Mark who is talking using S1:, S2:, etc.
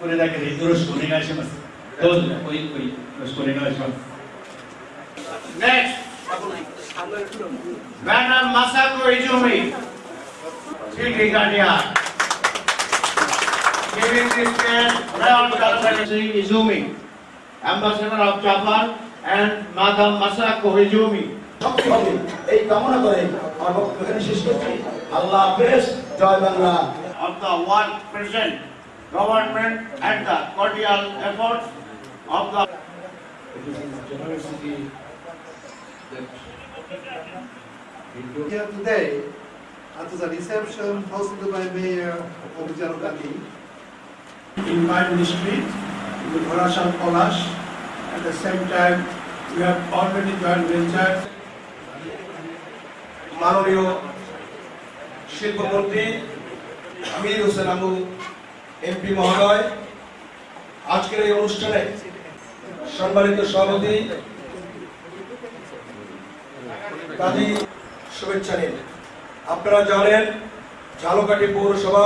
S1: これだけでよろしくお願いします。どうぞ、おいおい、よろしくお願いします。
S2: Next, Madam Masako Izumi, Chief Brigadier. Giving this chair, Royal Secretary Izumi, Ambassador of Japan, and Madam Masako Izumi.
S3: শক্তি হবে এই কামনা করে আমার বক্তব্য এখানে শেষ করছি আল্লাহ হাফেজ জয় Bangla
S2: of the one present government and the cordial efforts of the
S4: It is in generosity that
S5: Here today at the reception hosted by Mayor Objar Gandhi.
S6: in my ministry, in the Khorasan Palace. At the same time, we have already joint venture
S7: মাননীয় শিল্পমন্ত্রী Amir Hossain Abu MP মহোদয়, আজকের এই অনুষ্ঠানে সম্মানিত সভাপতি কাজী শুভেচ্ছা নিন। আপনারা জানেন, ঝালকাঠি পৌরসভা